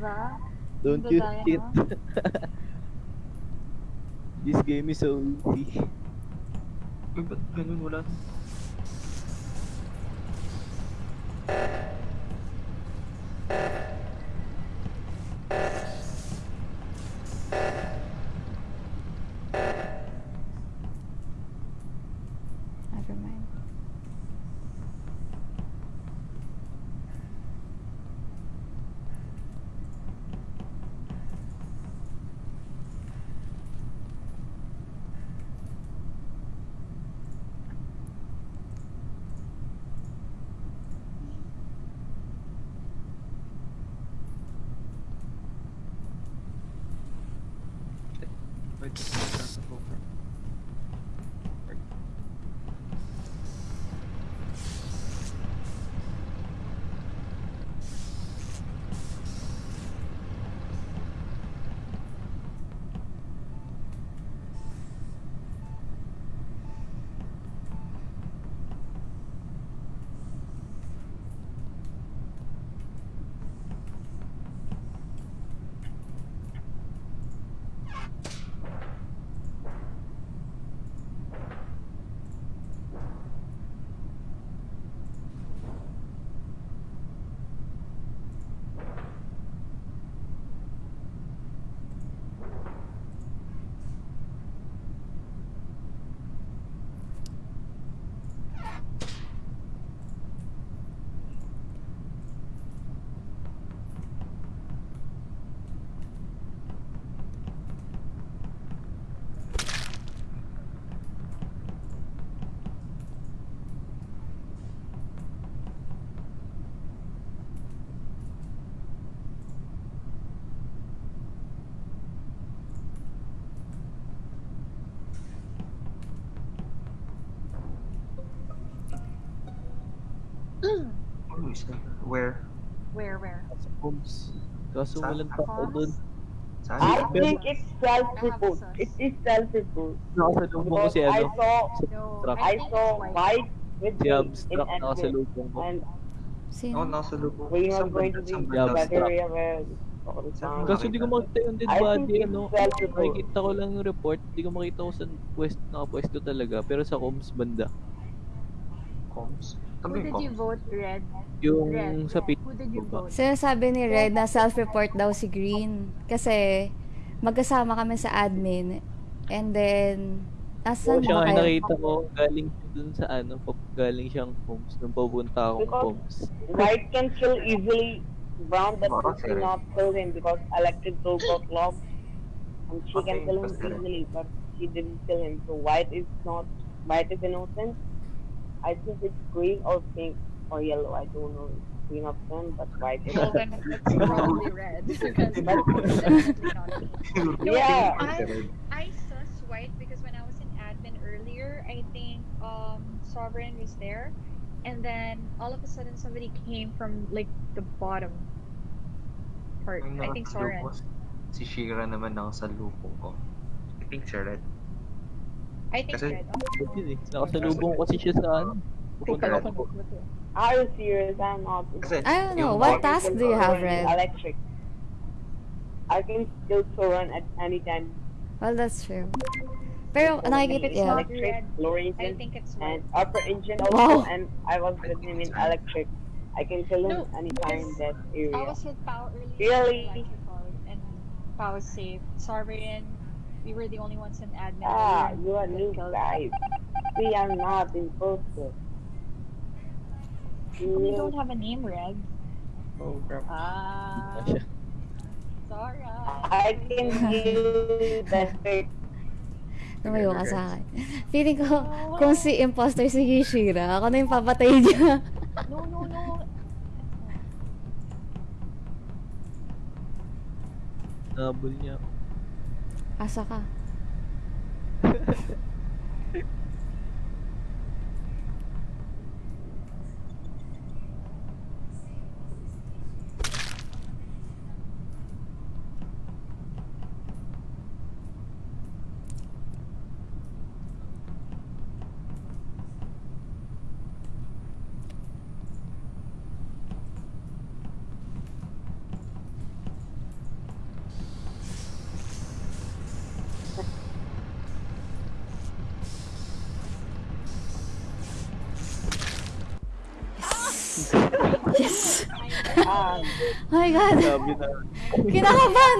Diba? Don't you Dadaya, cheat. no? This game is so easy. Uy, ba't ganun wala? Where? Where, where? Sa homes. Kaso Saan? walang tao Homes? doon. Saan? I think it's self-report. It is self-report. Nakasalubong ko Because si I ano. saw, No, Truck. I think saw it's white. white with Si me in Abstract admin. nakasalubong ko. And Sino? Oh, nasa lubong. we are going banda? to be Saan in Yeah, banda? that abstract. area where Saan Kaso di ko makita yung dead I think body, it's ano. self-report. Nakikita ko lang yung report, di ko makita kung saan pwest, nakapwesto talaga. Pero sa homes banda. Comms? Who did you vote, Red? Yung Red. sa pit. Who did you vote? Sinasabi ni Red na self-report daw si Green. Kasi magkasama kami sa admin. And then, asan siya ba nga kayo? nakita ko, galing siya dun sa ano, galing siyang homes, nung papunta akong Because- homes. White can kill easily. Brown that Baka she not kill him because electric door got locked. And she can Okay, kill him easily, but she didn't kill him. So white is not, white is innocent. I think it's green or pink or yellow. I don't know. Green of them, but white is. Well, then it's probably red. Because it's definitely not. No, Yeah. I, I sus white because when I was in admin earlier, I think um Sovereign was there, and then all of a sudden somebody came from like the bottom part. I think Soren. nakasalubong Si Shira naman nakasalubong ko. I think si Red. I think Kasi- red. Yun eh, nakasalubong kasi siya sa ano. Pupunta Red. ako. Are you serious? I'm not. Kasi I don't know. What task do you have, Red? Electric. I can still run at any time. Well, that's true. Pero nakikita, It's yeah. not Electric, red. lower I think it's and upper engine also, Wow. and I was with him in electric. I can kill him No, anytime in that area. I was with Pao earlier. Really? electrical, And Pao was safe. Sovereign, we were the only ones in admin. Ah, earlier you are new killed. guys. We are not imposter. We don't have a name, Red. Oh, crap. Ah, Siya. sorry. I can give the fake. Lumayo ka sa akin. Feeling ko, kung si imposter si Hishira, ako na yung papatay niya. No, no, no. Nabol niya. Asa ka? Yes! Oh my God! Na. Kinakabahan